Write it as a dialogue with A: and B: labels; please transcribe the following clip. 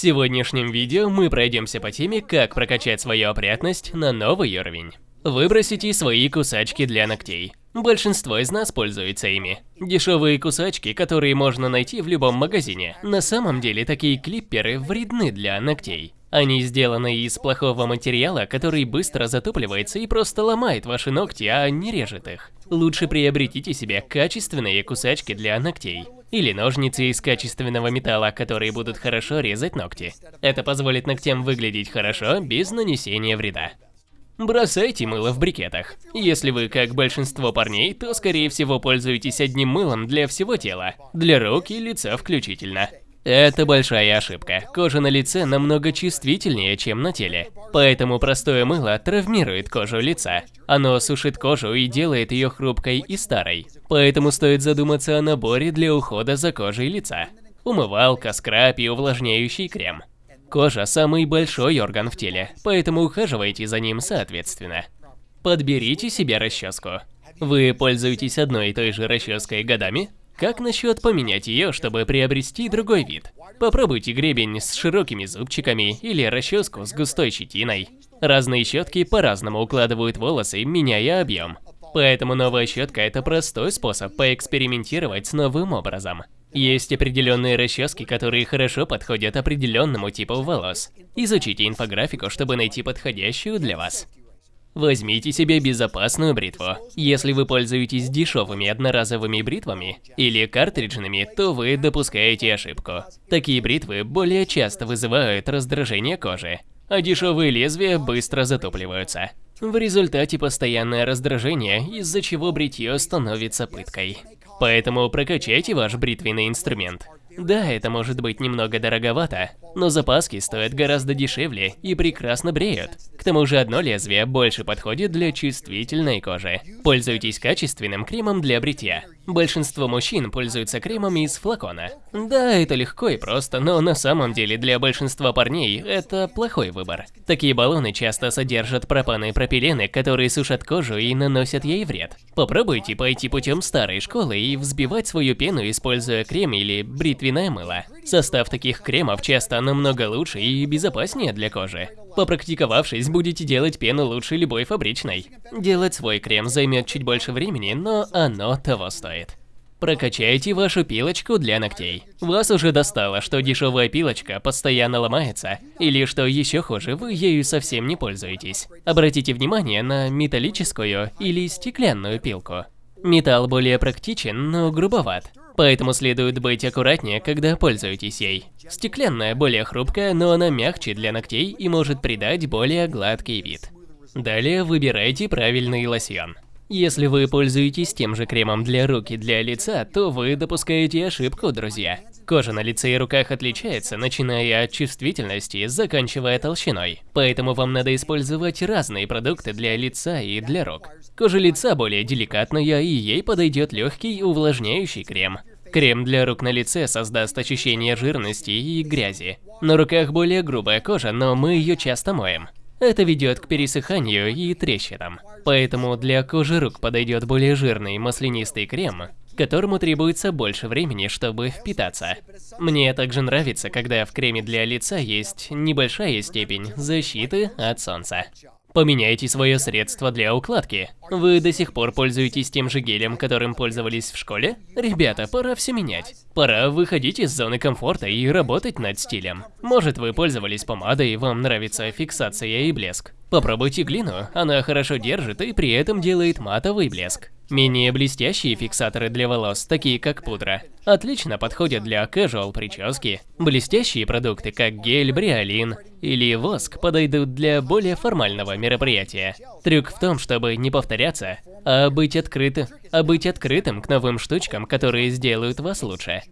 A: сегодняшнем видео мы пройдемся по теме, как прокачать свою опрятность на новый уровень. Выбросите свои кусачки для ногтей. Большинство из нас пользуется ими. Дешевые кусачки, которые можно найти в любом магазине. На самом деле такие клипперы вредны для ногтей. Они сделаны из плохого материала, который быстро затупливается и просто ломает ваши ногти, а не режет их. Лучше приобретите себе качественные кусачки для ногтей. Или ножницы из качественного металла, которые будут хорошо резать ногти. Это позволит ногтям выглядеть хорошо, без нанесения вреда. Бросайте мыло в брикетах. Если вы, как большинство парней, то скорее всего пользуетесь одним мылом для всего тела, для рук и лица включительно. Это большая ошибка. Кожа на лице намного чувствительнее, чем на теле. Поэтому простое мыло травмирует кожу лица. Оно сушит кожу и делает ее хрупкой и старой. Поэтому стоит задуматься о наборе для ухода за кожей лица. Умывалка, скраб и увлажняющий крем. Кожа – самый большой орган в теле, поэтому ухаживайте за ним соответственно. Подберите себе расческу. Вы пользуетесь одной и той же расческой годами? Как насчет поменять ее, чтобы приобрести другой вид? Попробуйте гребень с широкими зубчиками или расческу с густой щетиной. Разные щетки по-разному укладывают волосы, меняя объем. Поэтому новая щетка – это простой способ поэкспериментировать с новым образом. Есть определенные расчески, которые хорошо подходят определенному типу волос. Изучите инфографику, чтобы найти подходящую для вас. Возьмите себе безопасную бритву. Если вы пользуетесь дешевыми одноразовыми бритвами или картриджными, то вы допускаете ошибку. Такие бритвы более часто вызывают раздражение кожи, а дешевые лезвия быстро затопливаются. В результате постоянное раздражение, из-за чего бритье становится пыткой. Поэтому прокачайте ваш бритвенный инструмент. Да, это может быть немного дороговато, но запаски стоят гораздо дешевле и прекрасно бреют. К тому же одно лезвие больше подходит для чувствительной кожи. Пользуйтесь качественным кремом для бритья. Большинство мужчин пользуются кремом из флакона. Да, это легко и просто, но на самом деле для большинства парней это плохой выбор. Такие баллоны часто содержат пропаны и пропилены, которые сушат кожу и наносят ей вред. Попробуйте пойти путем старой школы и взбивать свою пену, используя крем или бритвенное мыло. Состав таких кремов часто намного лучше и безопаснее для кожи. Попрактиковавшись, будете делать пену лучше любой фабричной. Делать свой крем займет чуть больше времени, но оно того стоит. Прокачайте вашу пилочку для ногтей. Вас уже достало, что дешевая пилочка постоянно ломается, или что еще хуже, вы ею совсем не пользуетесь. Обратите внимание на металлическую или стеклянную пилку. Металл более практичен, но грубоват. Поэтому следует быть аккуратнее, когда пользуетесь ей. Стеклянная более хрупкая, но она мягче для ногтей и может придать более гладкий вид. Далее выбирайте правильный лосьон. Если вы пользуетесь тем же кремом для рук и для лица, то вы допускаете ошибку, друзья. Кожа на лице и руках отличается, начиная от чувствительности, заканчивая толщиной. Поэтому вам надо использовать разные продукты для лица и для рук. Кожа лица более деликатная, и ей подойдет легкий увлажняющий крем. Крем для рук на лице создаст ощущение жирности и грязи. На руках более грубая кожа, но мы ее часто моем. Это ведет к пересыханию и трещинам. Поэтому для кожи рук подойдет более жирный маслянистый крем, которому требуется больше времени, чтобы впитаться. Мне также нравится, когда в креме для лица есть небольшая степень защиты от солнца. Поменяйте свое средство для укладки. Вы до сих пор пользуетесь тем же гелем, которым пользовались в школе? Ребята, пора все менять. Пора выходить из зоны комфорта и работать над стилем. Может вы пользовались помадой вам нравится фиксация и блеск. Попробуйте глину, она хорошо держит и при этом делает матовый блеск. Менее блестящие фиксаторы для волос, такие как пудра, отлично подходят для casual прически. Блестящие продукты, как гель, бриолин или воск, подойдут для более формального мероприятия. Трюк в том, чтобы не повторяться, а быть, открыты, а быть открытым к новым штучкам, которые сделают вас лучше.